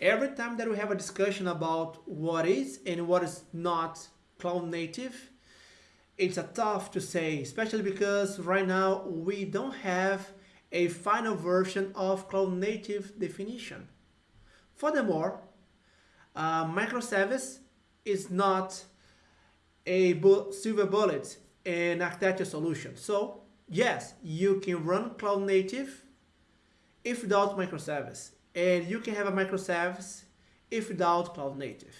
Every time that we have a discussion about what is and what is not cloud native, it's a tough to say, especially because right now we don't have a final version of cloud native definition. Furthermore, uh, microservice is not a bu silver bullet in architecture solution. So yes, you can run cloud native if without microservice, and you can have a microservice if without cloud native.